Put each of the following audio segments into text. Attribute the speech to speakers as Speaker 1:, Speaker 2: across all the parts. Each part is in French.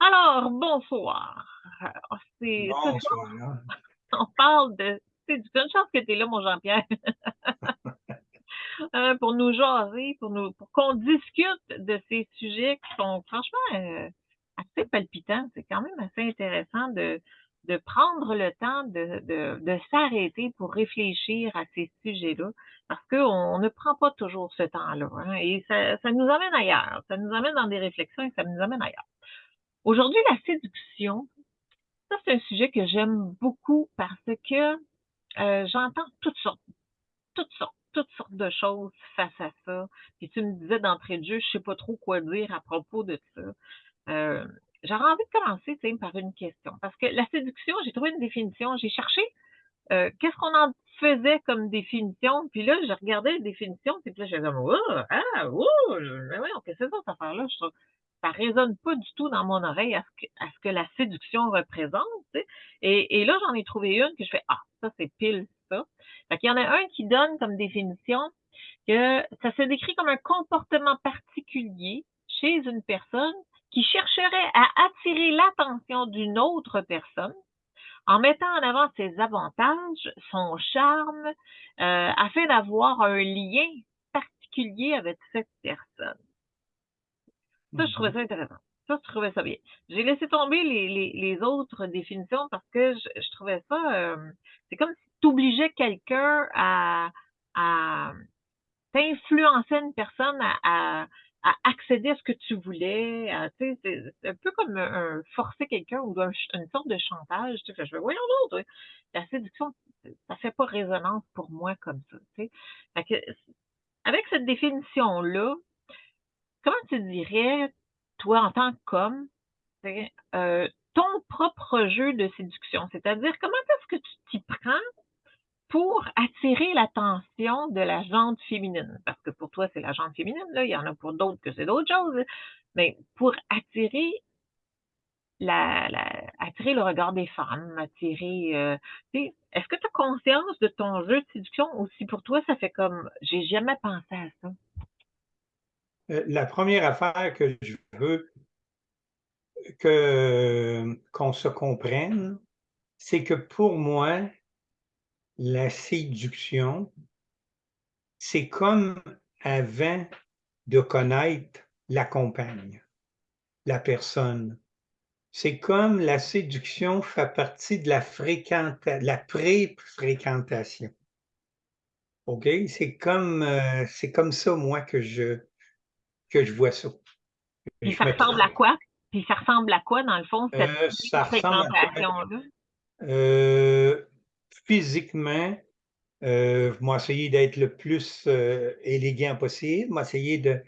Speaker 1: Alors, bonsoir. Ah, soir,
Speaker 2: Bonsoir.
Speaker 1: on parle de c'est du une chance que tu es là, mon Jean-Pierre, hein, pour nous jaser, pour nous pour qu'on discute de ces sujets qui sont franchement, heu, assez palpitants. C'est quand même assez intéressant de de prendre le temps de de de s'arrêter pour réfléchir à ces sujets-là, parce qu'on on ne prend pas toujours ce temps-là, hein, et ça ça nous amène ailleurs. Ça nous amène dans des réflexions et ça nous amène ailleurs. Aujourd'hui, la séduction, ça, c'est un sujet que j'aime beaucoup parce que, heu, j'entends toutes sortes, toutes sortes, toutes sortes de choses face à ça. Puis tu me disais d'entrée de jeu, je sais pas trop quoi dire à propos de ça. Heu, j'aurais envie de commencer, par une question parce que la séduction, j'ai trouvé une définition, j'ai cherché, heu, qu'est-ce qu'on en faisait comme définition, puis là, je regardais les définitions, puis là, j'étais comme: «Oh! Ah! Ouh! Mais voyons, qu'est-ce que c'est ça, cette affaire-là?» Je trouve ça résonne pas du tout dans mon oreille à ce que à ce que la séduction représente? Et là, j'en ai trouvé une que je fais: «Ah, ça, c'est pile ça». Fait qu'il y en a un qui donne comme définition que ça se décrit comme un comportement particulier chez une personne qui chercherait à attirer l'attention d'une autre personne en mettant en avant ses avantages, son charme, heu, afin d'avoir un lien particulier avec cette personne. Ça, je trouvais ça intéressant. Ça, je trouvais ça bien. J'ai laissé tomber les les les autres définitions parce que je je trouvais ça, hem, c'est comme si tu obligeais quelqu'un à à tu influençais une personne à à à accéder à ce que tu voulais, c'est un peu comme un forcer quelqu'un ou une sorte de chantage, tu je fais: «Voyons toi, la séduction, ça fait pas résonance pour moi comme ça», tu sais? Fait que avec cette définition-là, comment tu dirais, toi, en tant qu'homme, heu, ton propre jeu de séduction? C'est-à-dire, comment est-ce que tu t'y prends pour attirer l'attention de la gente féminine? Parce que pour toi, c'est la gente féminine, là, il y en a pour d'autres que c'est d'autres choses, mais pour attirer la attirer le regard des femmes, attirer, sais, est-ce que tu as conscience de ton jeu de séduction? Ou si pour toi, ça fait comme: «J'ai jamais pensé à ça»?
Speaker 2: Heu, la 1re affaire que je veux que qu'on se comprenne, c'est que pour moi la séduction c'est comme avant de connaître la compagne, la personne. C'est comme la séduction fait partie de la fréquenta la pré-fréquentation. OK? C'est comme, heu, c'est comme ça, moi, que je que je vois ça.
Speaker 1: Puis
Speaker 2: Je
Speaker 1: ça ressemble à quoi? Puis ça ressemble à quoi, dans le fond, cette
Speaker 2: Heu, ça ressemble à quoi?
Speaker 1: pré-fréquentation-là?
Speaker 2: Heu, physiquement, je vais essayer d'être le plus, heu, élégant possible, m'essayer de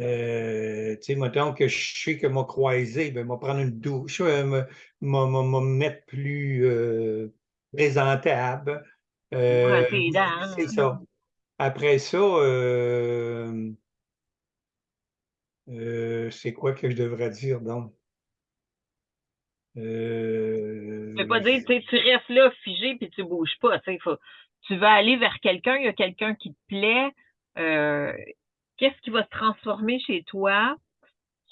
Speaker 2: heu, tu sais, mettons que je sais que m'a croisé, ben, m'a prendre une douche, me mettre plus, présentable, c'est ça. Après ça, heu, c'est quoi que je devrais dire donc?
Speaker 1: Je veux
Speaker 2: Heu,
Speaker 1: pas dire, tu restes là figé puis tu bouges pas, tu vas aller vers quelqu'un, il y a quelqu'un qui te plaît, heu, qu'est-ce qui va se transformer chez toi,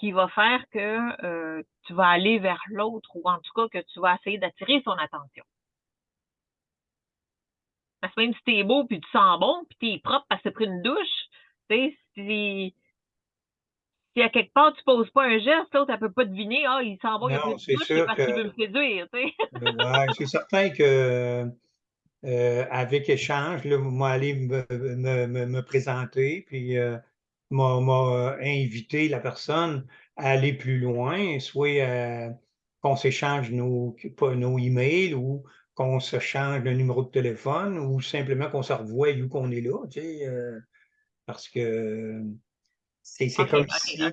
Speaker 1: qui va faire que, tu vas aller vers l'autre ou en tout cas que tu vas essayer d'attirer son attention? Parce que même si tu es beau puis tu sens bon puis tu es propre parce que tu as pris une douche, tu sais, si si à quelque part tu poses pas un geste, l'autre elle peut pas deviner: «Ah, il sent bon, il a
Speaker 2: c'est
Speaker 1: parce qu'il veut me séduire», tu sais?
Speaker 2: heu, ouais, c'est certain que, heu, avec échange, là, moi aller me me me me présenter puis, heu, m'a m'a invité la personne à aller plus loin, soit, qu'on s'échange nos nos emails ou qu'on s'échange le numéro de téléphone ou simplement qu'on se revoie où qu'on est là, tu sais, parce que c'est comme si.
Speaker 1: Ça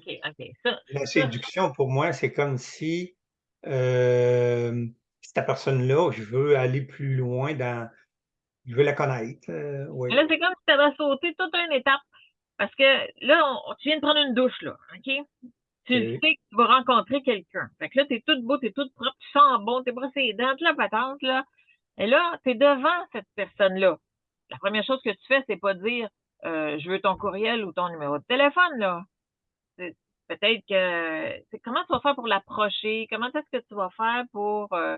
Speaker 2: la
Speaker 1: ça
Speaker 2: séduction pour moi, c'est comme si, hem, cette personne-là, je veux aller plus loin dans je veux la connaître, oui.
Speaker 1: là, c'est comme si tu avais sauté toute une étape parce que là, on tu viens de prendre une douche, là, OK? Tu sais que tu vas rencontrer quelqu'un. Fait que là, tu es toute beau, tu es toute propre, tu sens bon, tu t'es brossé les dents, la patente, là et là, tu es devant cette personne-là. La 1re chose que tu fais, c'est pas dire, heu: «Je veux ton courriel ou ton numéro de téléphone», là. Peut-être que comment tu vas faire pour l'approcher? Comment est-ce que tu vas faire pour, heu,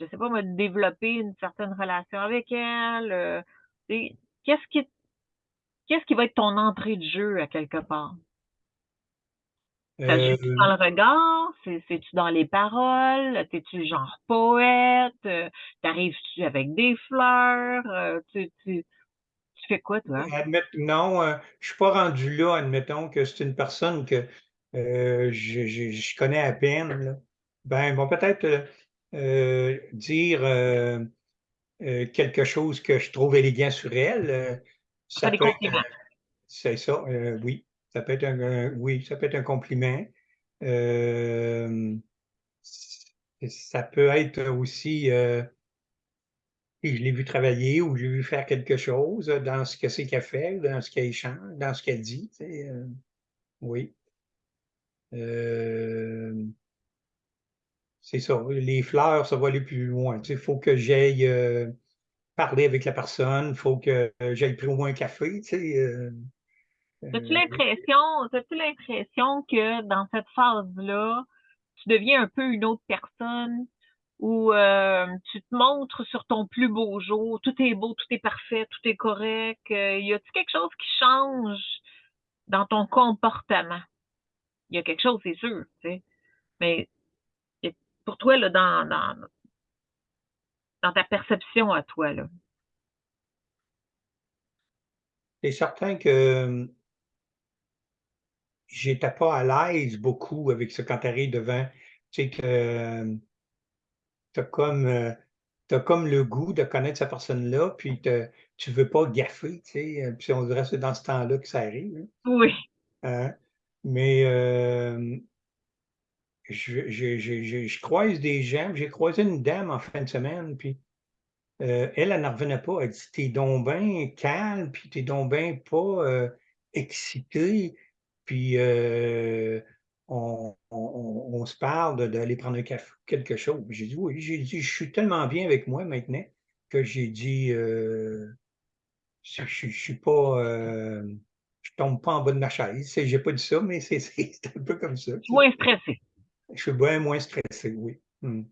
Speaker 1: je sais pas moi, développer une certaine relation avec elle? Tu qu'est-ce qui qu'est-ce qui va être ton entrée de jeu à quelque part? Ça joue-tu dans le regard? C'est c'est-tu dans les paroles? T'es-tu genre poète? Heu, tu avec des fleurs? Tu tu fais quoi toi?
Speaker 2: Admettre non, heu, je suis pas rendu là, admettons que c'est une personne que, heu, je je je connais à peine là. Ben, bon peut-être, heu heu, dire, quelque chose que je trouve élégant sur elle,
Speaker 1: Faire
Speaker 2: ça
Speaker 1: des
Speaker 2: peut être,
Speaker 1: compliments.
Speaker 2: c'est ça, oui, ça peut être un un oui, ça peut être un compliment. Hem, ça peut être aussi, et je l'ai vu travailler ou je l'ai vu faire quelque chose, dans ce que c'est qu'elle fait, dans ce qu'elle change, dans ce qu'elle dit, tu sais, heu, oui. Hem, c'est ça, les fleurs, ça va aller plus loin, tu sais, il faut que j'aille, parler avec la personne, il faut que j'aille plus loin un café, tu sais,
Speaker 1: As-tu l'impression l'impression que dans cette phase-là, tu deviens un peu une autre personne? Ou, heu, tu te montres sur ton plus beau jour, tout est beau, tout est parfait, tout est correct, heu, y a-t-il quelque chose qui change dans ton comportement? Il y a quelque chose, c'est sûr, mais pour toi, là, dans dans ta perception à toi, là?
Speaker 2: c'est certain que j'étais pas à l'aise beaucoup avec ça quand devant, tu sais que tu as comme, heu, tu comme le goût de connaître cette personne-là, puis te tu veux pas gaffer, tu sais, heu, puis on dirait que c'est dans ce temps-là que ça arrive, hein.
Speaker 1: Oui.
Speaker 2: Hein? Mais, hem, je je je je je croise des gens, j'ai croisé une dame en fin de semaine, puis, elle, elle n'en revenait pas. Elle dit: «Tu es donc bien calme, puis tu es donc bien pas, excité, puis, on on on on se parle d'aller prendre un café ou quelque chose». J'ai dit: «Oui», j'ai dit: «Je suis tellement bien avec moi maintenant» que j'ai dit, je je je suis pas, hem, je tombe pas en bas de ma chaise. J'ai pas dit ça, mais c'est un peu comme ça.
Speaker 1: Moins stressé.
Speaker 2: Je suis bien moins stressé, oui. Mmh.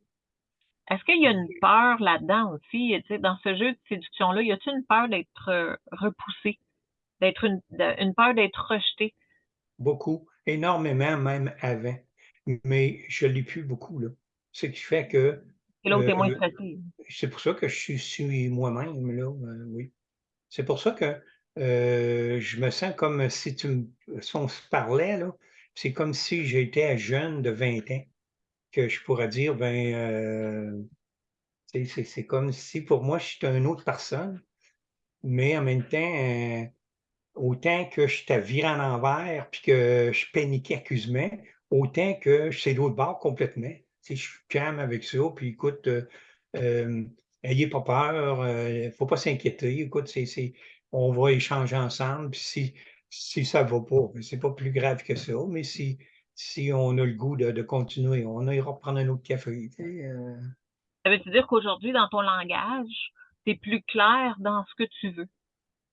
Speaker 1: Est-ce qu'il y a une peur là-dedans aussi, tu sais, dans ce jeu de séduction-là, y a-t-il une peur d'être, heu, repoussé? D'être une une peur d'être rejeté?
Speaker 2: Beaucoup, énormément même avant, mais je l'ai plus beaucoup, là. Ce qui fait que,
Speaker 1: Et là où
Speaker 2: heu,
Speaker 1: tu es moins stressé?
Speaker 2: c'est pour ça que je suis moi-même, là, heu, oui. C'est pour ça que, heu, je me sens comme si tu me si on se parlait, là, c'est comme si j'étais jeune de 20 ans, que je pourrais dire, ben, c'est comme si pour moi, je suis une autre personne, mais en même temps, Autant que j'étais viré à l'envers, puis que je paniquais accusement, autant que c'est l'autre bord complètement. Je suis calme avec ça, puis écoute, heu, hem, ayez pas peur, heu, faut pas s'inquiéter. Écoute, on va échanger ensemble, puis si si ça va pas, ben, c'est pas plus grave que ça, mais si si on a le goût de de continuer, on ira prendre un autre café, heu
Speaker 1: Ça veut-tu dire qu'aujourd'hui, dans ton langage, tu es plus clair dans ce que tu veux?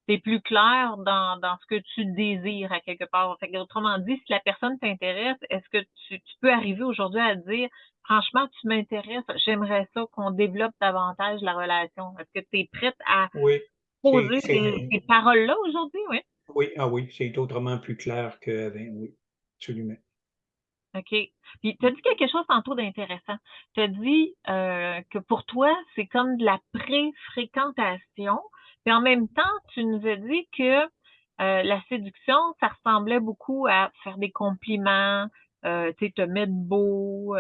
Speaker 1: Tu es plus clair dans dans ce que tu désires à quelque part? Fait qu'autrement dit, si la personne t'intéresse, est-ce que tu tu peux arriver aujourd'hui à dire: «Franchement, tu m'intéresses, j'aimerais ça qu'on développe davantage la relation». Est-ce que tu es prête à
Speaker 2: oui,
Speaker 1: poser ces ces paroles-là aujourd'hui? Oui?
Speaker 2: oui, ah oui, c'est autrement plus clair qu'avant, oui, absolument.
Speaker 1: OK. Puis tu as dit quelque chose tantôt d'intéressant. Tu as dit, heu, que pour toi, c'est comme de la pré-fréquentation, puis en même temps, tu nous as dit que, heu, la séduction, ça ressemblait beaucoup à faire des compliments, sais, te mettre beau,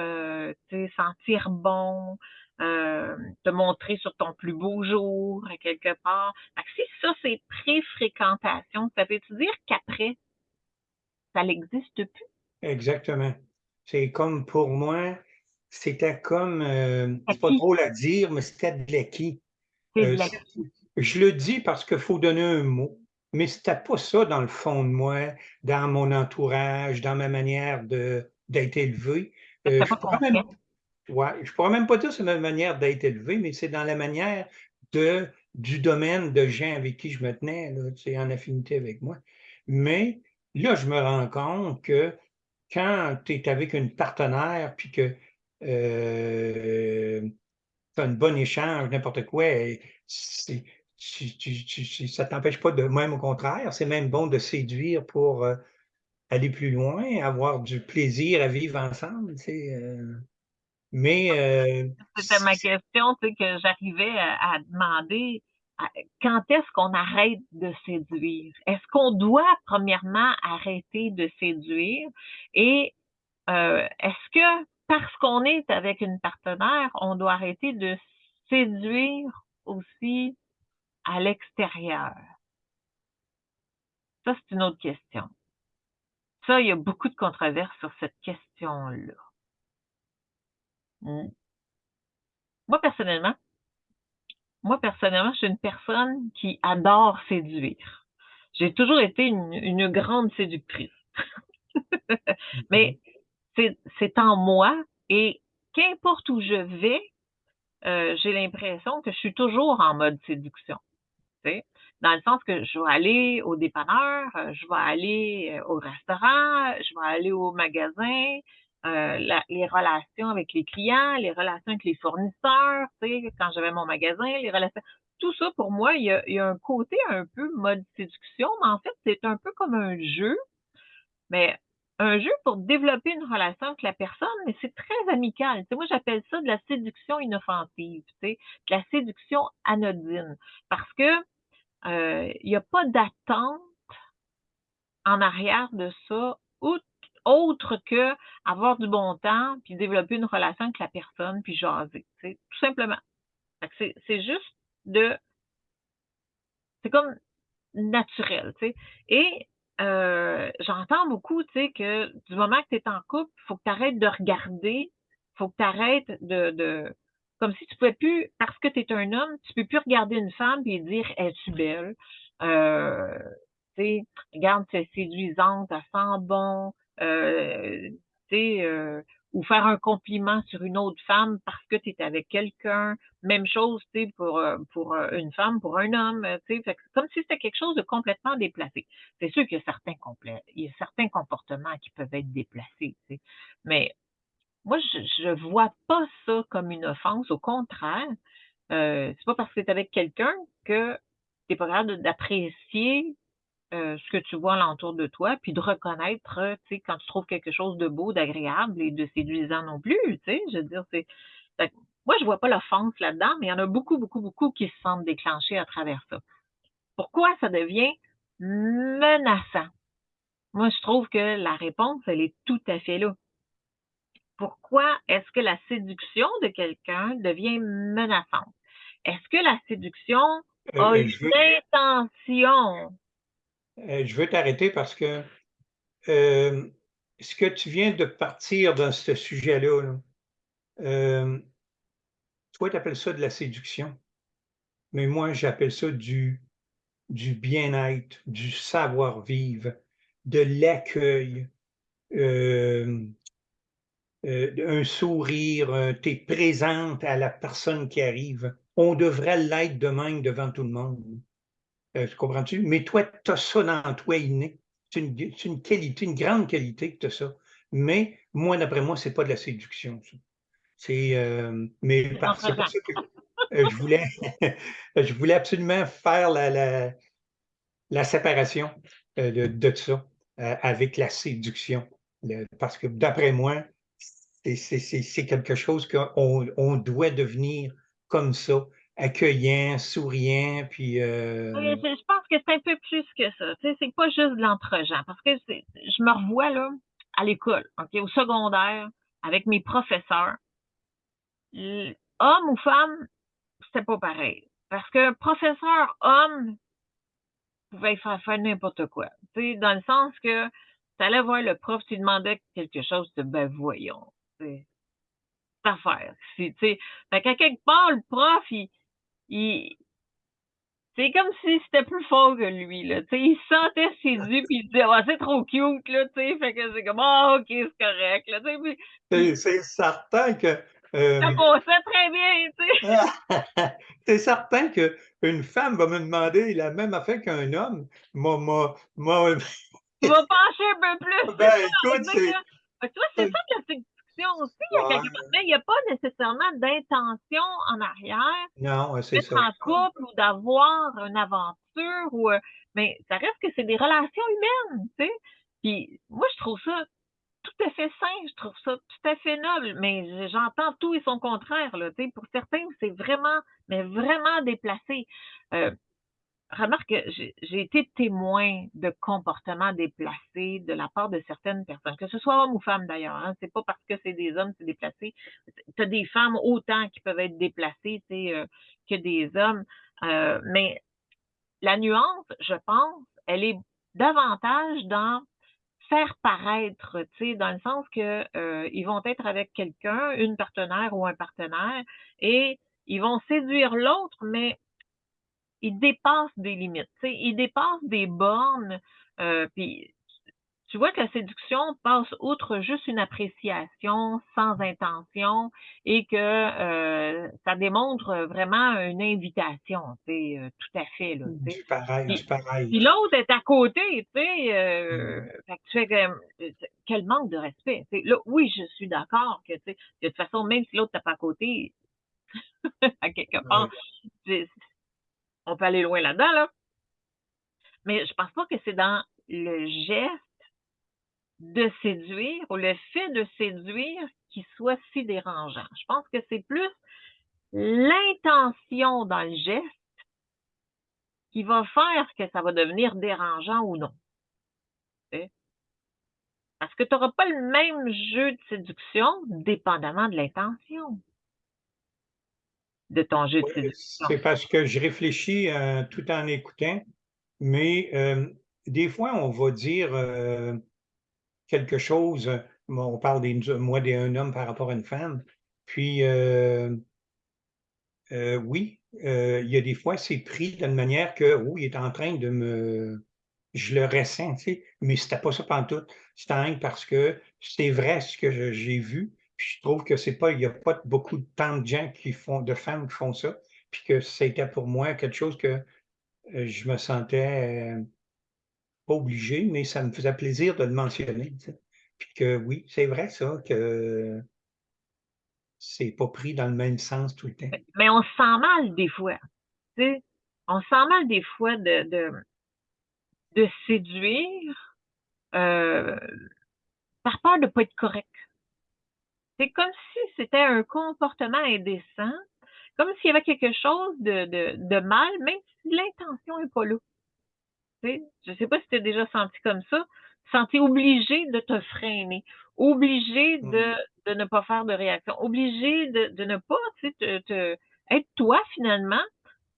Speaker 1: sais, sentir bon, hem, te montrer sur ton plus beau jour à quelque part. Fait que si ça, c'est pré-fréquentation, ça veut-tu dire qu'après, ça n'existe plus?
Speaker 2: Exactement. C'est comme pour moi, c'était comme, heu, c'est pas drôle à dire, mais c'était de l'acquis. c je le dis parce qu'il faut donner un mot, mais c'était pas ça dans le fond de moi, dans mon entourage, dans ma manière d'être élevé.
Speaker 1: Tu
Speaker 2: je
Speaker 1: pas
Speaker 2: pourrais même
Speaker 1: conscient.
Speaker 2: ouais, je pourrais même pas dire que c'est ma manière d'être élevé, mais c'est dans la manière de du domaine de gens avec qui je me tenais là, tu sais, en affinité avec moi. Mais là, je me rends compte que quand tu es avec une partenaire puis que euh, tu as un bon échange, n'importe quoi, c'est, ça ne t'empêche pas de, même au contraire, c'est même bon de séduire pour euh, aller plus loin, avoir du plaisir à vivre ensemble. Euh. mais. Euh,
Speaker 1: C'était ma question, tu sais, que j'arrivais à, demander quand est-ce qu'on arrête de séduire? Est-ce qu'on doit, premièrement, arrêter de séduire? Et est-ce que parce qu'on est avec une partenaire, on doit arrêter de séduire aussi à l'extérieur? Ça, c'est une autre question. Ça, il y a beaucoup de controverses sur cette question-là. Hmm. Moi, personnellement, moi, personnellement, je suis une personne qui adore séduire. J'ai toujours été une, grande séductrice. Mais c'est en moi et qu'importe où je vais, euh, j'ai l'impression que je suis toujours en mode séduction. Dans le sens que je vais aller au dépanneur, euh, je vais aller euh, au restaurant, je vais aller au magasin, les relations avec les clients, les relations avec les fournisseurs, quand j'avais mon magasin, les relations. Tout ça, pour moi, il y, a, y a un côté un peu mode séduction, mais en fait, c'est un peu comme un jeu. Mais un jeu pour développer une relation avec la personne, mais c'est très amical. moi, j'appelle ça de la séduction inoffensive, de la séduction anodine. Parce que euh, il n'y a pas d'attente en arrière de ça, autre que avoir du bon temps, puis développer une relation avec la personne, puis jaser, tout simplement. C'est juste de... C'est comme naturel, tu sais. Et euh, j'entends beaucoup, tu sais, que du moment que tu es en couple, il faut que tu arrêtes de regarder, faut que tu arrêtes de, de, Comme si tu pouvais plus, parce que tu es un homme, tu peux plus regarder une femme et dire Es-tu belle? Euh, regarde, c'est séduisante, elle sent bon, euh, tu sais, euh, ou faire un compliment sur une autre femme parce que tu es avec quelqu'un. Même chose, tu sais, pour, euh, pour euh, une femme, pour un homme, tu sais, comme si c'était quelque chose de complètement déplacé. C'est sûr qu'il y a certains il y a certains comportements qui peuvent être déplacés, tu sais. Mais moi, je, ne vois pas ça comme une offense. Au contraire, euh, c'est pas parce que tu es avec quelqu'un que tu n'es pas capable d'apprécier euh, ce que tu vois alentour de toi, puis de reconnaître, tu sais, quand tu trouves quelque chose de beau, d'agréable et de séduisant non plus, tu sais, je veux dire, c'est... Moi, je vois pas l'offense là-dedans, mais il y en a beaucoup, beaucoup, beaucoup qui se sentent déclenchés à travers ça. Pourquoi ça devient menaçant? Moi, je trouve que la réponse, elle est tout à fait là. Pourquoi est-ce que la séduction de quelqu'un devient menaçante? Est-ce que la séduction euh, a une intention?
Speaker 2: Euh, je veux t'arrêter parce que euh, ce que tu viens de partir dans ce sujet-là, toi, tu appelles ça de la séduction, mais moi, j'appelle ça du, du bien-être, du savoir-vivre, de l'accueil, un sourire, tu es présente à la personne qui arrive. On devrait l'être de même devant tout le monde. Euh, comprends-tu? Mais toi, tu as ça dans toi inné. C'est une, qualité, une grande qualité que tu as ça. Mais moi, d'après moi, c'est pas de la séduction. C'est. Euh, mais parce que euh, je, voulais, je voulais absolument faire la, la, séparation de, de, ça avec la séduction. parce que d'après moi, c'est quelque chose qu'on on doit devenir comme ça accueillant, souriant, puis... Euh...
Speaker 1: je pense que c'est un peu plus que ça. C'est pas juste de l'entre-gens. Parce que je me revois, là, à l'école, au secondaire, avec mes professeurs. Homme ou femme, c'était pas pareil. Parce que professeur homme pouvait faire, faire n'importe quoi. Tu sais, dans le sens que tu allais voir le prof, tu demandais quelque chose, de ben voyons. C'est affaire. Sais, fait qu'à quelque part, le prof, il, c'est comme si c'était plus fort que lui, là. Tu sais, il se sentait séduit, puis il disait, ah, c'est trop cute, là, tu sais. Fait que c'est comme, ah, ok, c'est correct, là,
Speaker 2: sais. C'est certain que.
Speaker 1: Euh, ça passait très bien, tu
Speaker 2: sais. c'est certain qu'une femme va me demander la même affaire qu'un homme. Moi, moi, moi.
Speaker 1: Tu vas pencher un peu plus.
Speaker 2: Ben, écoute, c'est
Speaker 1: tu vois, c'est ça que séduction aussi, mais il n'y a pas nécessairement d'intention en arrière.
Speaker 2: Non, c'est ça.
Speaker 1: en couple ou d'avoir une aventure ou euh, mais ça reste que c'est des relations humaines, tu sais. Puis moi, je trouve ça tout à fait sain, je trouve ça tout à fait noble, mais j'entends tout et son contraire, là, tu sais. Pour certains, c'est vraiment, mais vraiment déplacé. Euh, remarque que j'ai été témoin de comportements déplacés de la part de certaines personnes, que ce soit homme ou femme d'ailleurs. Hein, c'est pas parce que c'est des hommes, c'est déplacé. Tu as des femmes autant qui peuvent être déplacées euh, que des hommes. Euh, mais la nuance, je pense, elle est davantage dans faire paraître, tu sais, dans le sens que euh, ils vont être avec quelqu'un, une partenaire ou un partenaire, et ils vont séduire l'autre, mais ils dépassent des limites, tu sais, ils dépassent des bornes, euh, puis tu vois que la séduction passe outre juste une appréciation sans intention et que euh, ça démontre vraiment une invitation, tu euh, tout à fait. Là,
Speaker 2: du pareil, du pareil.
Speaker 1: Puis l'autre est à côté, tu sais, euh, mm. tu fais euh, quel manque de respect. Là, oui, je suis d'accord que, tu sais, de toute façon, même si l'autre n'est pas à côté, à quelque part, on peut aller loin là-dedans, là. Mais je pense pas que c'est dans le geste de séduire ou le fait de séduire qui soit si dérangeant. Je pense que c'est plus l'intention dans le geste qui va faire que ça va devenir dérangeant ou non. Parce que tu n'auras pas le même jeu de séduction dépendamment de l'intention de ton jeu de séduction.
Speaker 2: C'est parce que je réfléchis euh, tout en écoutant, mais euh, des fois, on va dire euh, quelque chose, on parle des moi d'un homme par rapport à une femme, puis oui, il y a des fois, c'est pris d'une manière que, oui, il est en train de me... Je le ressens, tu sais, mais c'était pas ça tout. C'était parce que c'est vrai ce que j'ai vu, puis je trouve que c'est pas, il n'y a pas beaucoup de tant de gens qui font, de femmes qui font ça, puis que c'était pour moi quelque chose que je me sentais pas obligé, mais ça me faisait plaisir de le mentionner. Puis que oui, c'est vrai ça, que c'est pas pris dans le même sens tout le temps.
Speaker 1: Mais on se sent mal des fois. Tu sais? On se sent mal des fois de, de, de séduire euh, par peur de ne pas être correct. C'est comme si c'était un comportement indécent, comme s'il y avait quelque chose de, de, de mal, même si l'intention n'est pas là. Je ne sais pas si tu as déjà senti comme ça, senti obligé de te freiner, obligé mmh. de, de ne pas faire de réaction, obligé de, de ne pas te, te, être toi finalement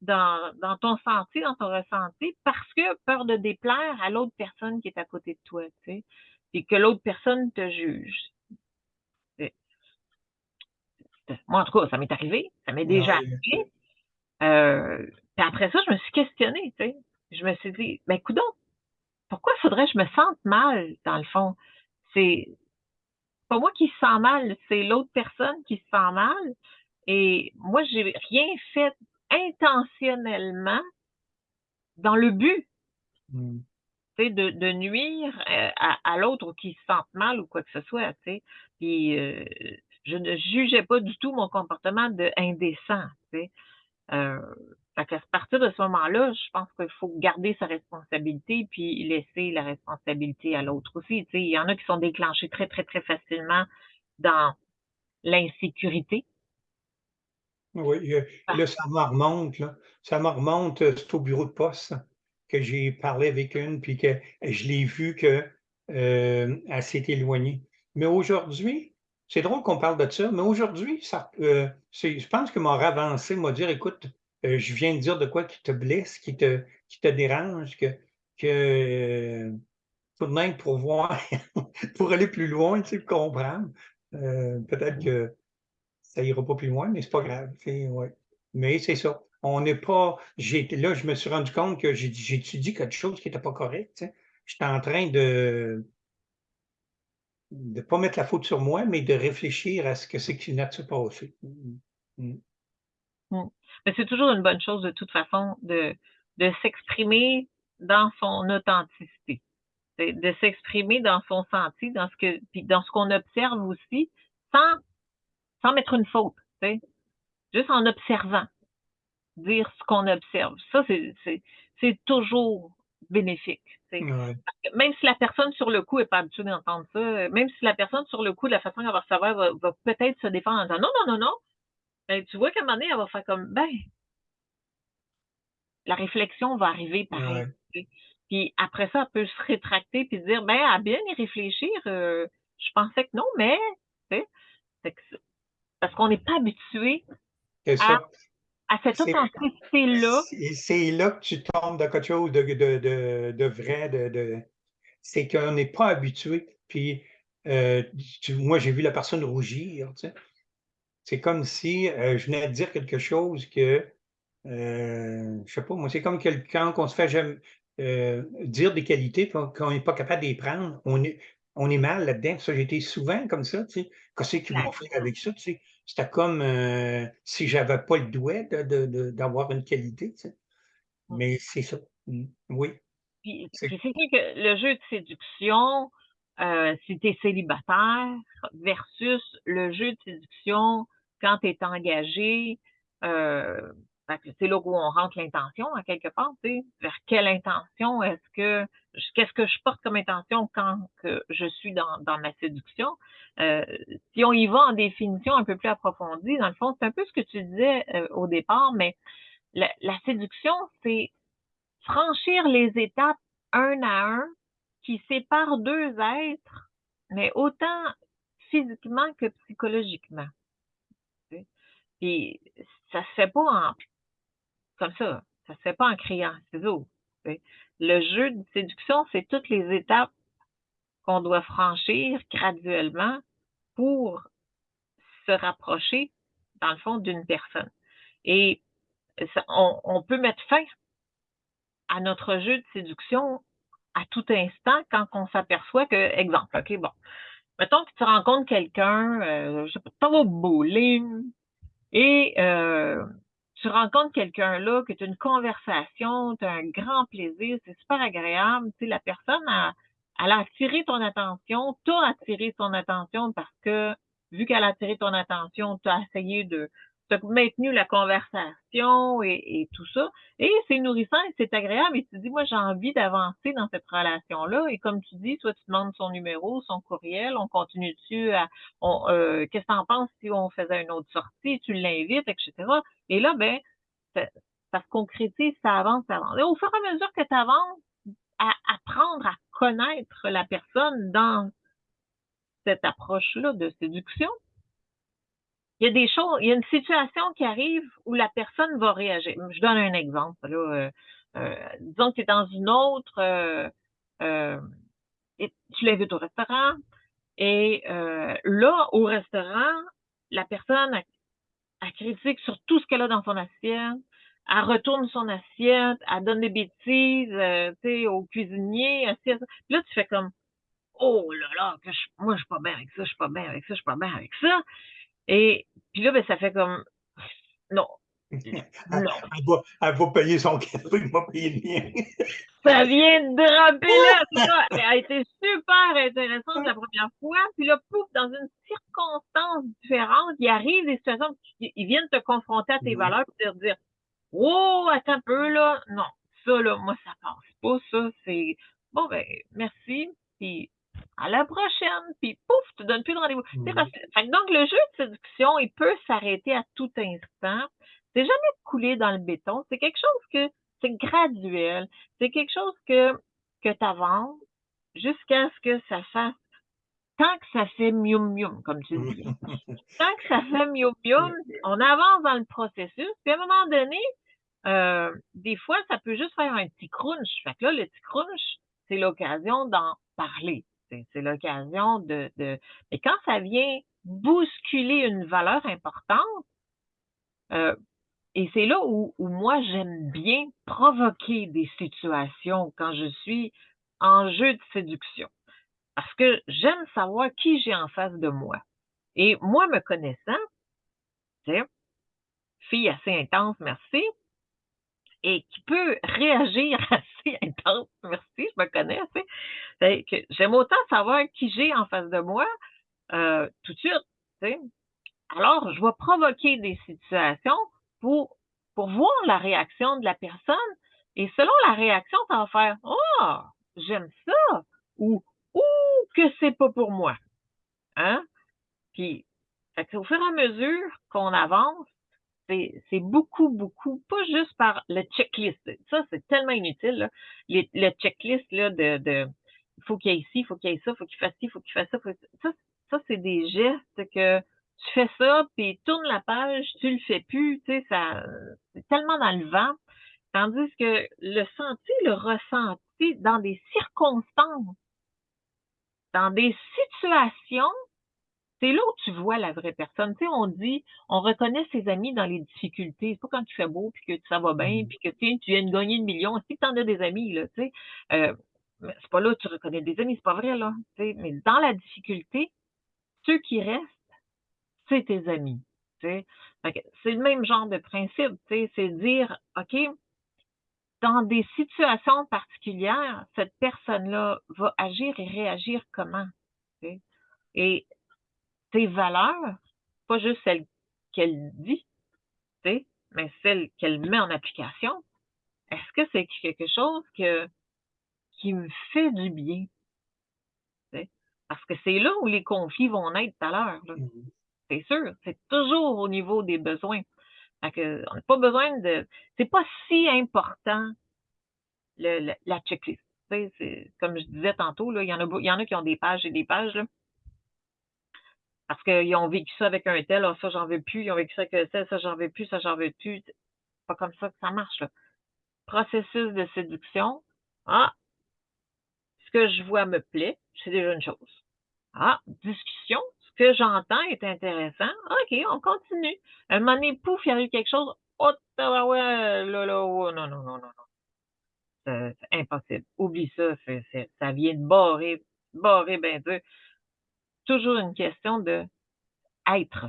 Speaker 1: dans, dans ton senti, dans ton ressenti, parce que peur de déplaire à l'autre personne qui est à côté de toi, tu sais, et que l'autre personne te juge. Moi, en tout cas, ça m'est arrivé, ça m'est déjà arrivé. Euh, puis après ça, je me suis questionnée, tu sais je me suis dit, ben coudon, pourquoi faudrait que je me sente mal, dans le fond? C'est pas moi qui se sens mal, c'est l'autre personne qui se sent mal. Et moi, j'ai rien fait intentionnellement dans le but mmh. de, de, nuire euh, à, l'autre ou qui se sente mal ou quoi que ce soit. sais. Puis euh, je ne jugeais pas du tout mon comportement de indécent. Euh, à partir de ce moment-là, je pense qu'il faut garder sa responsabilité puis laisser la responsabilité à l'autre aussi. il y en a qui sont déclenchés très, très, très facilement dans l'insécurité.
Speaker 2: Oui, là, ça me remonte, là. Ça me remonte, euh, c'est au bureau de poste que j'ai parlé avec une, puis que je l'ai vu qu'elle euh, s'est éloignée. Mais aujourd'hui, c'est drôle qu'on parle de ça, mais aujourd'hui, euh, je pense que m'a avancé, m'a dit, écoute, euh, je viens de dire de quoi qui te blesse, qui te, qui te dérange, que, que euh, tout de même pour voir, pour aller plus loin, tu sais, comprendre. Peut-être que ça ira pas plus loin, mais c'est pas grave. Mais c'est ça. On n'est pas. Là, je me suis rendu compte que dit quelque chose qui n'était pas correct. J'étais en train de ne pas mettre la faute sur moi, mais de réfléchir à ce que c'est qui vient de se passer.
Speaker 1: Mais c'est toujours une bonne chose de toute façon de, de s'exprimer dans son authenticité. de s'exprimer dans son senti, dans ce que, puis dans ce qu'on observe aussi, sans, sans mettre une faute, juste en observant, dire ce qu'on observe. Ça, c'est toujours bénéfique. Même si la personne sur le coup n'est pas habituée d'entendre ça, même si la personne sur le coup, de la façon qu'elle va recevoir, va, va peut-être se défendre en disant non, non, non, non, ben, tu vois qu'à un moment donné, elle va faire comme ben, la réflexion va arriver pareil. Puis après ça, elle peut se rétracter puis dire ben, à bien y réfléchir, euh, je pensais que non, mais parce qu'on n'est pas habitué à, à, cette authenticité-là.
Speaker 2: C'est là que tu tombes dans quelque chose de, de, de, vrai, de, c'est qu'on n'est pas habitué. Puis euh, moi, j'ai vu la personne rougir. C'est comme si euh, je venais de dire quelque chose que euh, je sais pas, moi, c'est comme quelqu'un qu'on se fait euh, dire des qualités qu'on n'est pas capable de les prendre. On est, on est mal là-dedans. Ça, j'ai été souvent comme ça, tu sais. Qu'est-ce qu'ils vont faire avec ça, tu sais? C'était comme euh, si j'avais pas le doigt d'avoir une qualité, tu sais. Mais c'est ça. Mmh. Oui.
Speaker 1: Puis, c'est que le jeu de séduction, euh, si tu es célibataire, versus le jeu de séduction quand tu es engagé, euh, c'est là où on rentre l'intention, à quelque part, tu sais, vers quelle intention est-ce que, qu'est-ce que je porte comme intention quand que je suis dans, dans ma séduction? Euh, si on y va en définition un peu plus approfondie, dans le fond, c'est un peu ce que tu disais euh, au départ, mais la, la séduction, c'est franchir les étapes un à un qui séparent deux êtres, mais autant physiquement que psychologiquement. Et ça se fait pas en comme ça. Ça se fait pas en criant ciseaux. Le jeu de séduction, c'est toutes les étapes qu'on doit franchir graduellement pour se rapprocher, dans le fond, d'une personne. Et on, peut mettre fin à notre jeu de séduction à tout instant quand on s'aperçoit que, exemple, OK, bon, mettons que tu rencontres quelqu'un, euh, je sais pas, au bowling et euh, tu rencontres quelqu'un là, que tu as une conversation, tu as un grand plaisir, c'est super agréable. Tu sais, la personne a, elle a attiré ton attention, tu as attiré son attention parce que vu qu'elle a attiré ton attention, tu as essayé de, maintenu la conversation et, tout ça. Et c'est nourrissant et c'est agréable. Et tu dis, moi, j'ai envie d'avancer dans cette relation-là. Et comme tu dis, toi, tu demandes son numéro, son courriel, on continue dessus à, euh, qu'est-ce que tu en penses si on faisait une autre sortie, tu l'invites, etc. Et là, ben, ça, ça, se concrétise, ça avance, ça avance. Et au fur et à mesure que tu avances, à apprendre à connaître la personne dans cette approche-là de séduction, il y a des choses, il y a une situation qui arrive où la personne va réagir. Je donne un exemple. Là, euh, euh, disons que tu es dans une autre, euh, euh et tu l'invites au restaurant, et là, au restaurant, la personne a, critique sur tout ce qu'elle a dans son assiette, elle retourne son assiette, elle donne des bêtises, tu sais, au cuisinier, assiette. là, tu fais comme, oh là là, que je, moi, je suis pas bien avec ça, je suis pas bien avec ça, je suis pas bien avec ça. Et puis là, ben, ça fait comme non. non.
Speaker 2: Elle, va, payer son café, elle va payer le mien.
Speaker 1: ça vient de dropper là, ça. Elle a été super intéressante la première fois. Puis là, pouf, dans une circonstance différente, il arrive des situations, ils viennent te confronter à tes valeurs et te dire Oh, attends un peu là. Non, ça là, moi, ça passe pas, ça. C'est bon ben, merci. Puis à la prochaine, puis pouf, tu donnes plus de rendez-vous. Mmh. Donc, le jeu de séduction, il peut s'arrêter à tout instant. C'est jamais coulé dans le béton. C'est quelque chose que c'est graduel. C'est quelque chose que, que tu avances jusqu'à ce que ça fasse tant que ça fait mium mium, comme tu dis. tant que ça fait mium mium, on avance dans le processus. Puis à un moment donné, euh, des fois, ça peut juste faire un petit crunch. Fait que là, le petit crunch, c'est l'occasion d'en parler. C'est l'occasion de, Mais quand ça vient bousculer une valeur importante, euh, et c'est là où, où moi j'aime bien provoquer des situations quand je suis en jeu de séduction. Parce que j'aime savoir qui j'ai en face de moi. Et moi, me connaissant, fille assez intense, merci, et qui peut réagir assez intense, merci, je me connais, sais. que j'aime autant savoir qui j'ai en face de moi euh, tout de suite, tu sais. Alors, je vais provoquer des situations pour, pour voir la réaction de la personne. Et selon la réaction, ça va faire Oh, j'aime ça ou Ouh, que c'est pas pour moi. Hein? Puis, au fur et à mesure qu'on avance, c'est beaucoup, beaucoup, pas juste par le checklist. Ça, c'est tellement inutile. le checklist là, de, de faut qu'il y ait ici, faut qu'il y ait ça, faut qu'il fasse ci, faut qu'il fasse ça. Ça, ça c'est des gestes que tu fais ça, puis tourne la page, tu le fais plus, tu sais, ça, c'est tellement dans le vent. Tandis que le senti, le ressenti dans des circonstances, dans des situations, c'est là où tu vois la vraie personne. Tu sais, on dit, on reconnaît ses amis dans les difficultés. C'est pas quand tu fais beau, puis que ça va bien, mmh. puis que tu viens de gagner une million. Si tu en as des amis, là, tu sais, euh, c'est pas là où tu reconnais des amis, c'est pas vrai, là. Tu sais, mais dans la difficulté, ceux qui restent, c'est tes amis. Tu sais. C'est le même genre de principe, tu sais, c'est dire, OK, dans des situations particulières, cette personne-là va agir et réagir comment? Tu sais? Et tes valeurs, pas juste celles qu'elle dit, mais celles qu'elle met en application, est-ce que c'est quelque chose que, qui me fait du bien? Parce que c'est là où les conflits vont naître tout à l'heure. Mmh c'est sûr, c'est toujours au niveau des besoins. que, on n'a pas besoin de. C'est pas si important le, la checklist. Comme je disais tantôt, là, il, y en a, il y en a qui ont des pages et des pages. Là, parce qu'ils ont vécu ça avec un tel, ah, ça j'en veux plus, ils ont vécu ça avec ça, ça j'en veux plus, ça j'en veux plus. C'est pas comme ça que ça marche. Là. Processus de séduction. Ah, ce que je vois me plaît, c'est déjà une chose. Ah, discussion, ce que j'entends est intéressant. OK, on continue. Un moment donné, pouf, il y a eu quelque chose. Oh, ouais, là, là, oh, non, non, non, non, non. C'est impossible. Oublie ça, ça vient de barrer, barrer ben dur toujours une question de être,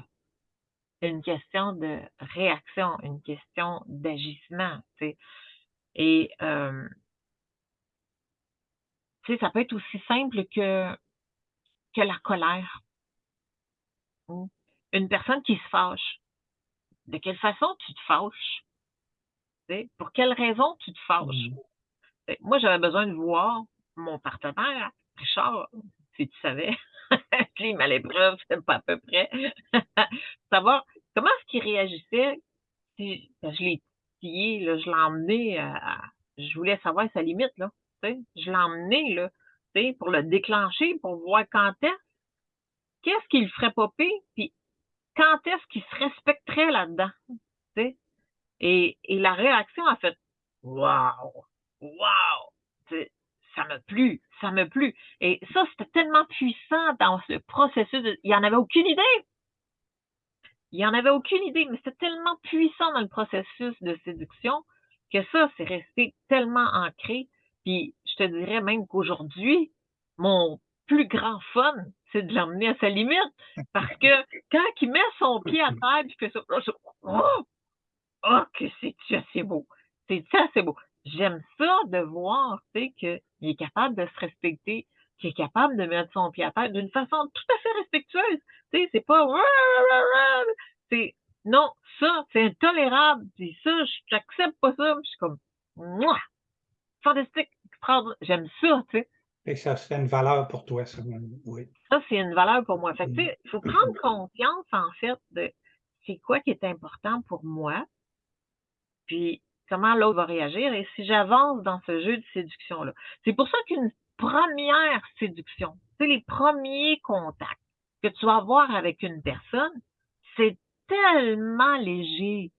Speaker 1: une question de réaction, une question d'agissement. Et euh, ça peut être aussi simple que, que la colère. Une personne qui se fâche. De quelle façon tu te fâches? Pour quelle raison tu te fâches? Mmh. Moi, j'avais besoin de voir mon partenaire, Richard, si tu savais, climat à l'épreuve, c'est pas à peu près. Savoir comment est-ce qu'il réagissait si je l'ai tillé, là, je l'ai emmené à, je voulais savoir sa limite, là. Je l'ai emmené là, pour le déclencher, pour voir quand est-ce, qu'est-ce qu'il ferait popper, puis quand est-ce qu'il se respecterait là-dedans. Et, et la réaction a fait Waouh! Waouh! Ça m'a plu, ça m'a plu. Et ça, c'était tellement puissant dans ce processus. il n'y en avait aucune idée. Il n'y en avait aucune idée, mais c'était tellement puissant dans le processus de séduction que ça, c'est resté tellement ancré. Puis je te dirais même qu'aujourd'hui, mon plus grand fun, c'est de l'emmener à sa limite. Parce que quand il met son pied à terre, puis fait ça, oh, oh que c'est-tu assez beau? C'est c'est beau? J'aime ça de voir, tu sais, qu'il est capable de se respecter, qu'il est capable de mettre son pied à terre d'une façon tout à fait respectueuse. Tu sais, c'est pas c'est non, ça, c'est intolérable. Puis ça, j'accepte pas ça. je suis comme Mouah! fantastique, j'aime ça, tu sais.
Speaker 2: Et ça, c'est une valeur pour toi, ça, oui.
Speaker 1: Ça, c'est une valeur pour moi. Fait que, mm. il faut prendre conscience, en fait, de c'est quoi qui est important pour moi. Puis, comment l'autre va réagir et si j'avance dans ce jeu de séduction-là. C'est pour ça qu'une première séduction, c'est les premiers contacts que tu vas avoir avec une personne, c'est tellement léger,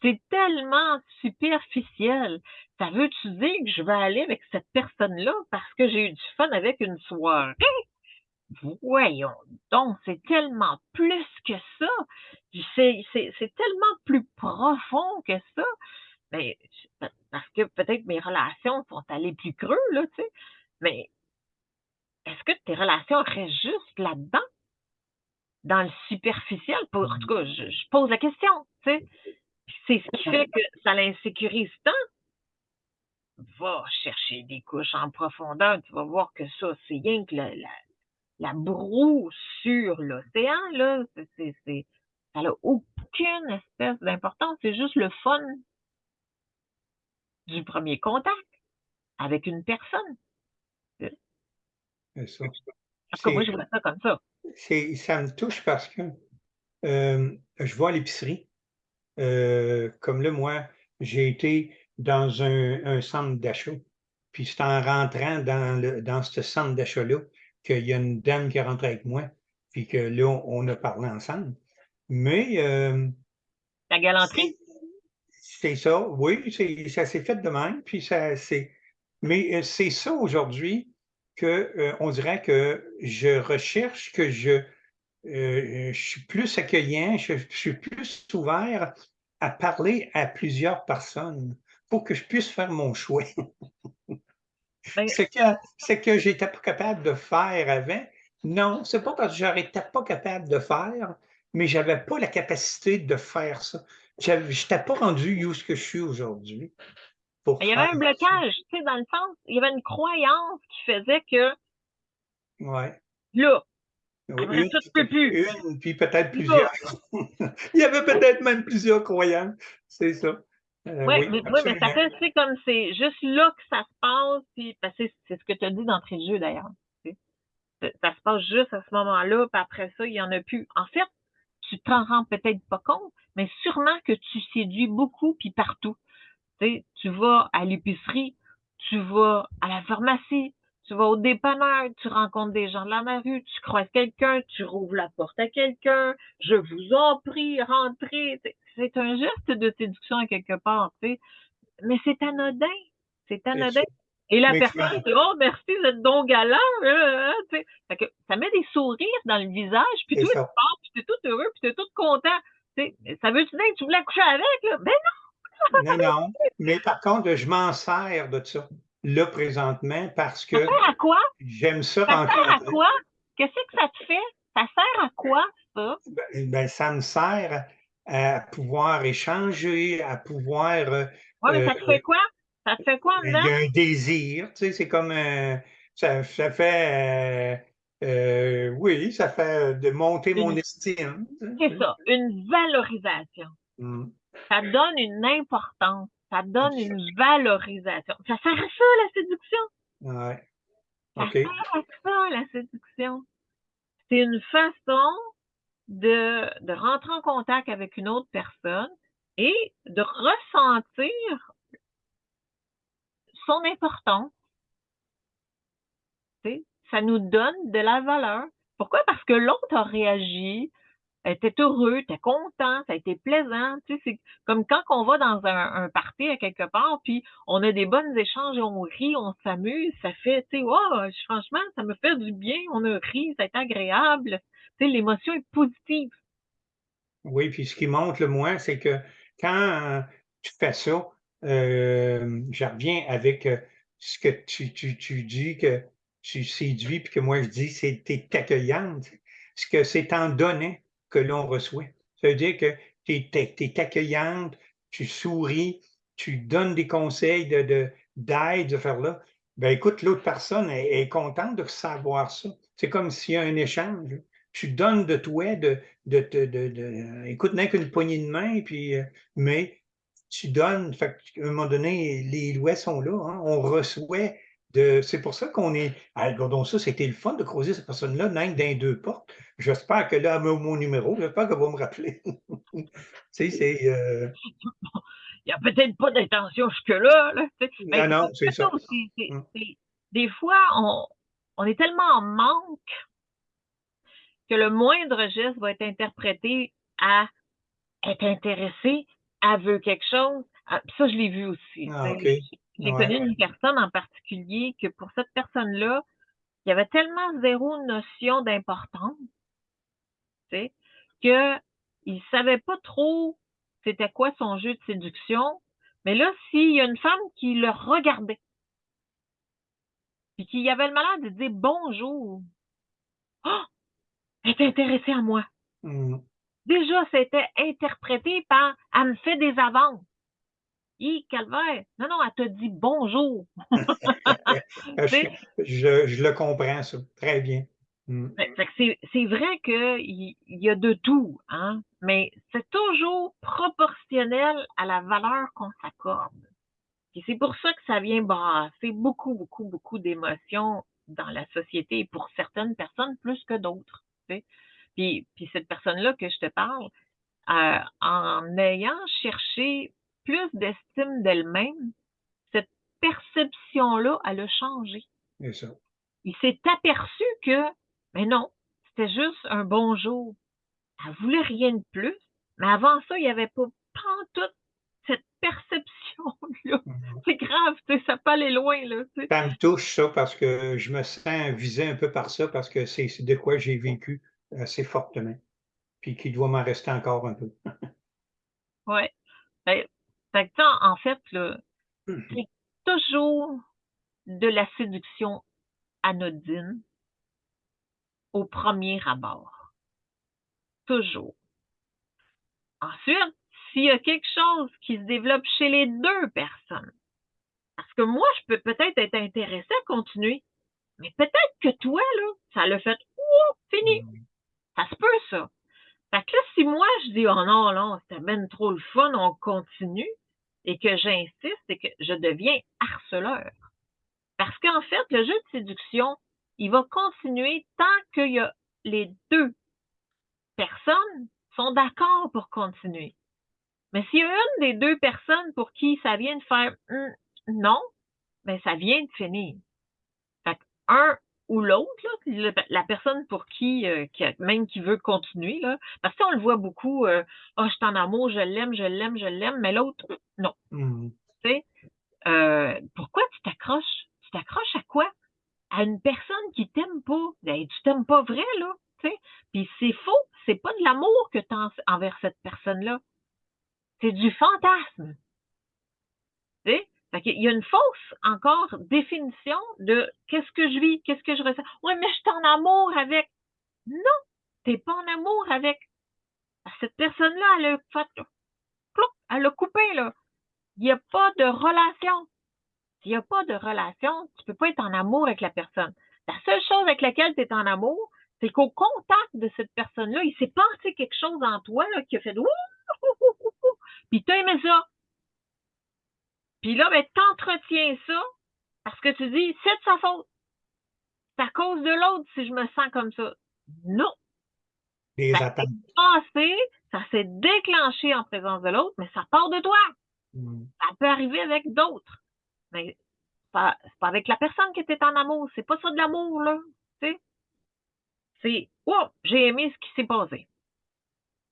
Speaker 1: c'est tellement superficiel. Ça veut-tu dire que je vais aller avec cette personne-là parce que j'ai eu du fun avec une soirée? Voyons donc, c'est tellement plus que ça. C'est tellement plus profond que ça. Mais ben, parce que peut-être mes relations sont allées plus creux, là, tu sais. Mais est-ce que tes relations restent juste là-dedans? Dans le superficiel? en tout cas, je, pose la question, tu sais. C'est ce qui fait que ça l'insécurise tant. va chercher des couches en profondeur, tu vas voir que ça, c'est rien que la, la, broue sur l'océan, là, c'est, ça n'a aucune espèce d'importance, c'est juste le fun du premier contact avec une personne.
Speaker 2: C'est ça.
Speaker 1: Parce que moi, je vois ça comme ça.
Speaker 2: Ça me touche parce que euh, je vois à l'épicerie, euh, comme là, moi, j'ai été dans un, centre d'achat, puis c'est en rentrant dans, le, dans ce centre d'achat-là qu'il y a une dame qui est rentrée avec moi, puis que là, on, a parlé ensemble. Mais... Euh,
Speaker 1: La galanterie?
Speaker 2: C'est ça, oui, ça s'est fait de même, puis ça, c'est... Mais c'est ça aujourd'hui que on dirait que je recherche, que je euh, je suis plus accueillant, je, suis plus ouvert à parler à plusieurs personnes pour que je puisse faire mon choix. Ben ce que, que j'étais pas capable de faire avant, non, c'est pas parce que j'étais pas capable de faire, mais j'avais pas la capacité de faire ça. Je n'étais pas rendu où ce que je suis aujourd'hui.
Speaker 1: Il y avait un blocage, tu sais, dans le sens, il y avait une croyance qui faisait que
Speaker 2: ouais.
Speaker 1: là,
Speaker 2: une, puis peut-être plusieurs. Il y avait peut-être même plusieurs croyants, c'est ça.
Speaker 1: Euh, oui, mais, mais, ça fait, c'est comme c'est juste là que ça se passe, puis c'est ce que tu as dit d'entrée de jeu d'ailleurs. Ça se passe juste à ce moment-là, puis après ça, il n'y en a plus. En fait, tu t'en rends peut-être pas compte, mais sûrement que tu séduis beaucoup, puis partout. tu vas à l'épicerie, tu vas à la pharmacie, tu vas au dépanneur, tu rencontres des gens de la rue, tu croises quelqu'un, tu rouvres la porte à quelqu'un, je vous en prie, rentrez. C'est un geste de séduction à quelque part, tu sais. Mais c'est anodin. C'est anodin. Et la personne dit Oh, merci, vous êtes donc galant. Hein, que ça met des sourires dans le visage, puis toi, tu pars, puis tu es tout heureux, puis tu es tout content. ça veut-tu dire que tu voulais coucher avec? Là? Ben
Speaker 2: non! Non, non. Mais par contre, je m'en sers de ça là présentement parce que.
Speaker 1: Ça sert à quoi?
Speaker 2: J'aime ça,
Speaker 1: ça sert à quoi? Qu'est-ce que ça te fait? Ça sert à quoi, ça?
Speaker 2: Ben, ben ça me sert à pouvoir échanger, à pouvoir.
Speaker 1: oui, mais ça te fait euh, quoi? Ça te fait quoi en
Speaker 2: Il y a un désir, tu sais, c'est comme. Euh, ça, ça, fait. Euh, oui, ça fait de monter mon estime.
Speaker 1: C'est ça, une valorisation. Mmh. Ça donne une importance. Ça donne une valorisation. Ça sert à ça, la séduction?
Speaker 2: Ouais.
Speaker 1: Ça sert à ça, la séduction. C'est une façon de, de rentrer en contact avec une autre personne et de ressentir son importance. Ça nous donne de la valeur. Pourquoi? Parce que l'autre a réagi, était heureux, était content, ça a été plaisant. C'est comme quand on va dans un, un party à quelque part, puis on a des bonnes échanges, on rit, on s'amuse, ça fait, tu sais, franchement, ça me fait du bien, on a ri, ça été agréable. L'émotion est positive.
Speaker 2: Oui, puis ce qui montre le moins, c'est que quand tu fais ça, euh, je reviens avec euh, ce que tu, tu, tu dis que tu séduis, puis que moi je dis, c'est t'es accueillante. Ce que c'est en donnant que l'on reçoit. Ça veut dire que tu es, accueillante, tu souris, tu donnes des conseils d'aide, de, de faire là. Ben écoute, l'autre personne est, contente de savoir ça. C'est comme s'il y a un échange. Tu donnes de toi, de, de, de, de écoute, n'est qu'une poignée de main, puis, euh, mais tu donnes, fait, à un moment donné, les lois sont là, hein. on reçoit c'est pour ça qu'on est. Ah, donc ça, c'était le fun de croiser cette personne-là, même dans deux portes. J'espère que là, mon numéro, j'espère qu'elle va me rappeler. tu sais, c'est. Euh
Speaker 1: Il n'y a peut-être pas d'intention jusque-là. Là,
Speaker 2: non, non, c'est ça.
Speaker 1: Mmh. des fois, on, on est tellement en manque que le moindre geste va être interprété à être intéressé, à veut quelque chose. ça, je l'ai vu aussi.
Speaker 2: Ah,
Speaker 1: j'ai connu une personne en particulier que pour cette personne-là, il y avait tellement zéro notion d'importance, tu sais, qu'il ne savait pas trop c'était quoi son jeu de séduction. Mais là, s'il y a une femme qui le regardait, puis qui avait le malheur de dire bonjour, oh, elle était intéressée à moi.
Speaker 2: Mmh.
Speaker 1: Déjà, c'était interprété par elle me fait des avances Hi, calvaire! Non, non, elle t'a dit bonjour!
Speaker 2: Je, je, je le comprends, ça. Très bien.
Speaker 1: Mm. c'est vrai qu'il y, a de tout, hein, mais c'est toujours proportionnel à la valeur qu'on s'accorde. Et c'est pour ça que ça vient brasser beaucoup, beaucoup, beaucoup d'émotions dans la société et pour certaines personnes plus que d'autres. Puis, puis cette personne-là que je te parle, euh, en ayant cherché plus d'estime d'elle-même, cette perception-là, elle a changé.
Speaker 2: Ça.
Speaker 1: Il s'est aperçu que, mais non, c'était juste un bonjour. Elle voulait rien de plus, mais avant ça, il n'y avait pas toute cette perception-là. Mhm. C'est grave, ça peut aller loin. Là,
Speaker 2: ça me touche ça parce que je me sens visé un peu par ça parce que c'est de quoi j'ai vécu assez fortement. Puis qu'il doit m'en rester encore un peu.
Speaker 1: oui. Ben, en fait, c'est toujours de la séduction anodine au premier abord. Toujours. Ensuite, s'il y a quelque chose qui se développe chez les deux personnes, parce que moi, je peux peut-être être intéressé à continuer, mais peut-être que toi, là, ça l'a fait, oh, fini. Ça se peut, ça. Fait que là, si moi, je dis, oh non, non, c'était bien trop le fun, on continue, et que j'insiste et que je deviens harceleur. Parce qu'en fait, le jeu de séduction, il va continuer tant qu'il y a les deux personnes sont d'accord pour continuer. Mais s'il y a une des deux personnes pour qui ça vient de faire hum, non, mais ben, ça vient de finir. Fait un ou l'autre, la personne pour qui, euh, même qui veut continuer, là, parce qu'on le voit beaucoup, euh, oh, je suis en amour, je l'aime, je l'aime, je l'aime, mais l'autre, non. Mmh. Tu sais, euh, pourquoi tu t'accroches? Tu t'accroches à quoi? À une personne qui t'aime pas. Ben, tu t'aimes pas vrai, là. Puis c'est faux, c'est pas de l'amour que tu as envers cette personne-là. C'est du fantasme. Tu sais? Il y a une fausse, encore, définition de qu'est-ce que je vis, qu'est-ce que je ressens. Oui, mais je suis en amour avec. Non, tu n'es pas en amour avec. Cette personne-là, elle a fait, elle a coupé, là. Il n'y a pas de relation. S'il n'y a pas de relation, tu peux pas être en amour avec la personne. La seule chose avec laquelle tu es en amour, c'est qu'au contact de cette personne-là, il s'est passé quelque chose en toi là, qui a fait puis tu aimé ça. Puis là, ben, t'entretiens ça parce que tu dis, c'est de sa faute. C'est à cause de l'autre si je me sens comme ça. Non.
Speaker 2: Les ça s'est
Speaker 1: passé, ça s'est déclenché en présence de l'autre, mais ça part de toi. Mm. Ça peut arriver avec d'autres. Mais c'est pas avec la personne qui était en amour. C'est pas ça de l'amour, là. Tu sais? C'est, oh, j'ai aimé ce qui s'est passé.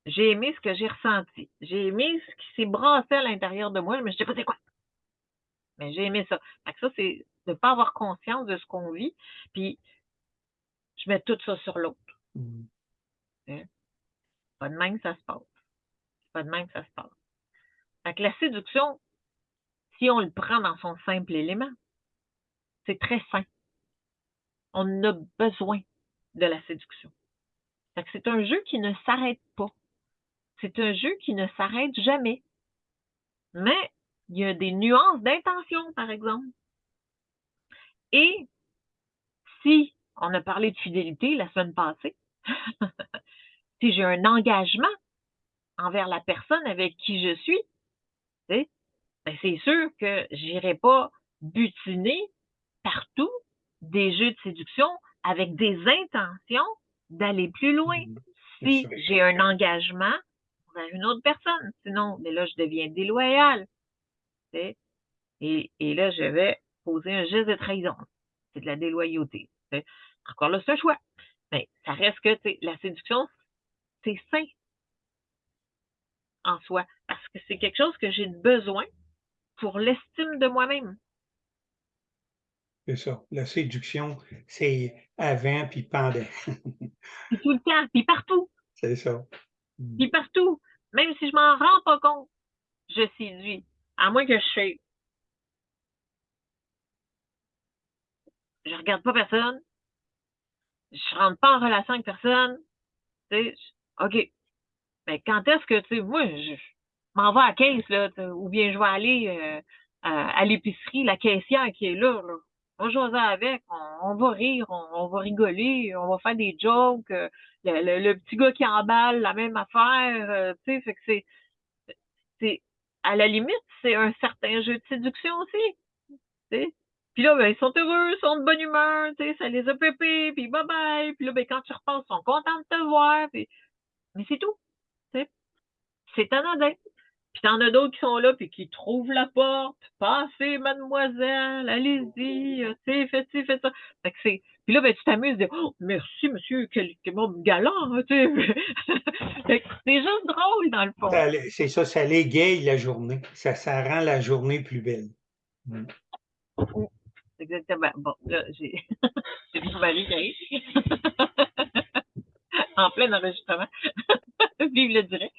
Speaker 1: J'ai aimé ce que j'ai ressenti. J'ai aimé ce qui s'est brassé à l'intérieur de moi, mais je sais pas c'est quoi. Mais j'ai aimé ça. Fait ça, c'est de ne pas avoir conscience de ce qu'on vit, puis je mets tout ça sur l'autre. Mmh. Hein? Pas de même que ça se passe. Pas de même que ça se passe. Fait que la séduction, si on le prend dans son simple élément, c'est très sain. On a besoin de la séduction. c'est un jeu qui ne s'arrête pas. C'est un jeu qui ne s'arrête jamais. Mais il y a des nuances d'intention, par exemple. Et si on a parlé de fidélité la semaine passée, si j'ai un engagement envers la personne avec qui je suis, ben c'est sûr que je n'irai pas butiner partout des jeux de séduction avec des intentions d'aller plus loin. Mmh. Si j'ai un engagement vers une autre personne, sinon, mais là, je deviens déloyale. Et, et là, je vais poser un geste de trahison. C'est de la déloyauté. Encore là, c'est un choix. Mais ça reste que la séduction, c'est sain en soi. Parce que c'est quelque chose que j'ai besoin pour l'estime de moi-même.
Speaker 2: C'est ça. La séduction, c'est avant puis pendant.
Speaker 1: puis tout le temps, puis partout.
Speaker 2: C'est ça.
Speaker 1: Puis partout. Même si je m'en rends pas compte, je séduis. À moins que je fais. Je regarde pas personne. Je rentre pas en relation avec personne. Tu sais, OK. Mais quand est-ce que, tu sais, moi, je, m'en vais à la caisse, là, ou bien je vais aller euh, à, l'épicerie, la caissière qui est là, là. On va avec, on, va rire, on, va rigoler, on va faire des jokes. Euh, le, petit gars qui emballe la même affaire, euh, tu sais, fait que c'est, à la limite, c'est un certain jeu de séduction aussi, tu sais. Puis là, ben, ils sont heureux, ils sont de bonne humeur, ça les a pépés, puis bye bye. Puis là, ben, quand tu repasses, ils sont contents de te voir, puis... mais c'est tout. C'est anodin. Puis t'en as d'autres qui sont là, puis qui trouvent la porte. Passez, mademoiselle, allez-y, euh, tu sais, faites ci, faites ça. Fait que c'est... Puis là, ben, tu t'amuses de oh, merci, monsieur, quel, quel bon galant, hein, tu sais. c'est juste drôle, dans le fond.
Speaker 2: C'est ça, ça l'égaye la journée. Ça, ça rend la journée plus belle. Mm.
Speaker 1: Exactement. Bon, là, j'ai mon mari qui arrive. en plein enregistrement. Vive le direct.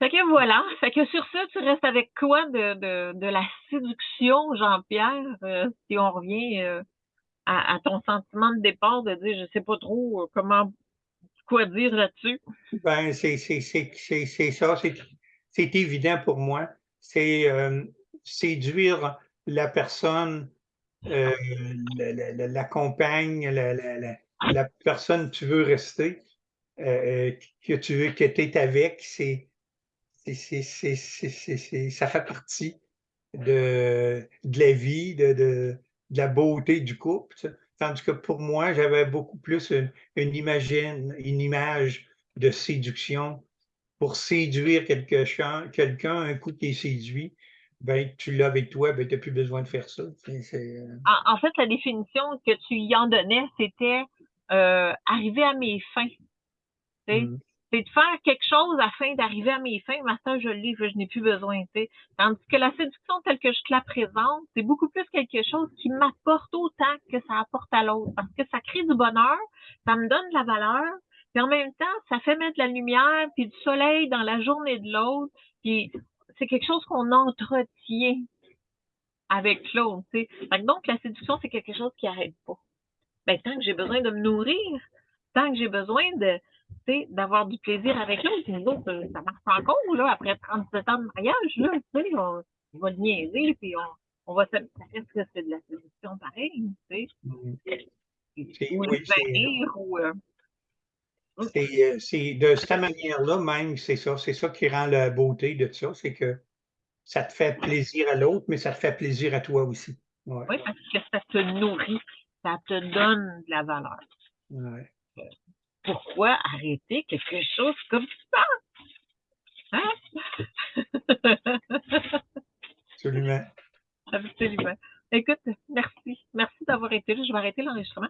Speaker 1: Fait que voilà. Fait que sur ça, tu restes avec quoi de, de, de la séduction, Jean-Pierre, euh, si on revient euh, à, ton sentiment de départ, de dire je sais pas trop euh, comment quoi dire là-dessus?
Speaker 2: Ben, c'est ça, c'est évident pour moi. C'est séduire la personne, la, compagne, la, la, personne que tu veux rester. Euh, que tu veux, que tu es avec, c'est, ça fait partie de, de la vie, de, de, la beauté du couple. Tandis que pour moi, j'avais beaucoup plus une, imagine, une image de séduction pour séduire quelqu'un, quelqu'un un coup qui est séduit, ben, tu l'as avec toi, ben, tu n'as plus besoin de faire ça.
Speaker 1: Euh en, fait, la définition que tu y en donnais, c'était euh, arriver à mes fins. Mmh. C'est de faire quelque chose afin d'arriver à mes fins. Maintenant, je le je n'ai plus besoin. Tandis que la séduction telle que je te la présente, c'est beaucoup plus quelque chose qui m'apporte autant que ça apporte à l'autre. Parce que ça crée du bonheur, ça me donne de la valeur, puis en même temps, ça fait mettre de la lumière puis du soleil dans la journée de l'autre. Puis c'est quelque chose qu'on entretient avec l'autre. Donc, la séduction, c'est quelque chose qui n'arrête pas. Ben, tant que j'ai besoin de me nourrir, tant que j'ai besoin de, d'avoir du plaisir avec l'autre. Nous autres, euh, ça marche encore, là, après 37 ans de mariage, là, tu sais, on, va niaiser, puis on, on va se... Ça reste que c'est de la séduction pareil, tu sais. Mmh. Ou oui,
Speaker 2: ou... Euh, euh, c'est de cette manière-là même, c'est ça, c'est ça qui rend la beauté de ça, c'est que ça te fait plaisir à l'autre, mais ça te fait plaisir à toi aussi.
Speaker 1: Oui, parce que ça te nourrit, ça te donne de la valeur.
Speaker 2: Ouais
Speaker 1: pourquoi arrêter quelque chose comme ça? Hein?
Speaker 2: Absolument.
Speaker 1: Absolument. Écoute, merci. Merci d'avoir été là. Je vais arrêter l'enregistrement.